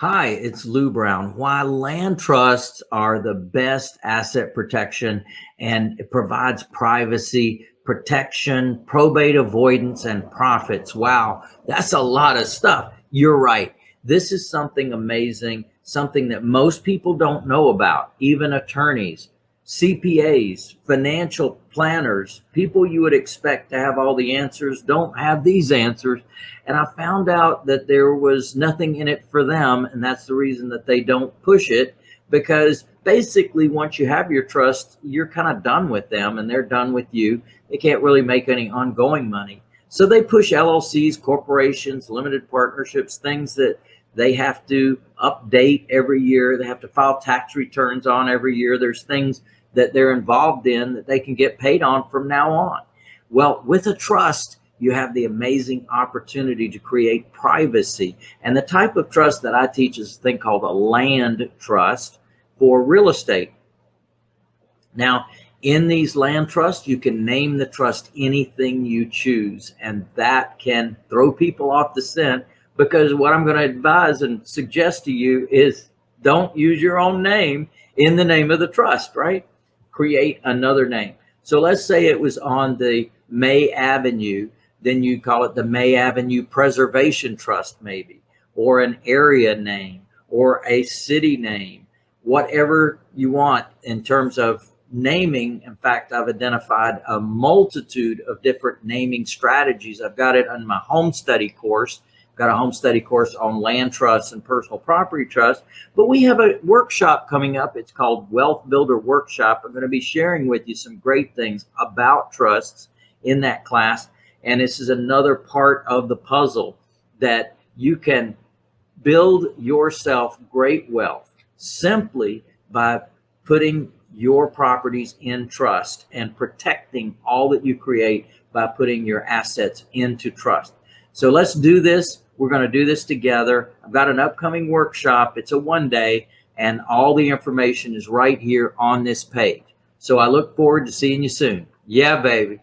Hi, it's Lou Brown. Why land trusts are the best asset protection and it provides privacy, protection, probate avoidance, and profits. Wow, that's a lot of stuff. You're right. This is something amazing, something that most people don't know about, even attorneys. CPAs, financial planners, people you would expect to have all the answers don't have these answers. And I found out that there was nothing in it for them. And that's the reason that they don't push it because basically once you have your trust, you're kind of done with them and they're done with you. They can't really make any ongoing money. So they push LLCs, corporations, limited partnerships, things that they have to update every year. They have to file tax returns on every year. There's things that they're involved in that they can get paid on from now on. Well, with a trust, you have the amazing opportunity to create privacy. And the type of trust that I teach is a thing called a land trust for real estate. Now, in these land trusts, you can name the trust anything you choose, and that can throw people off the scent because what I'm going to advise and suggest to you is don't use your own name in the name of the trust, right? Create another name. So let's say it was on the May Avenue, then you call it the May Avenue Preservation Trust maybe, or an area name, or a city name, whatever you want in terms of naming. In fact, I've identified a multitude of different naming strategies. I've got it on my home study course got a home study course on land trusts and personal property trust. But we have a workshop coming up. It's called Wealth Builder Workshop. I'm going to be sharing with you some great things about trusts in that class. And this is another part of the puzzle that you can build yourself great wealth simply by putting your properties in trust and protecting all that you create by putting your assets into trust. So let's do this. We're going to do this together. I've got an upcoming workshop. It's a one day and all the information is right here on this page. So I look forward to seeing you soon. Yeah, baby.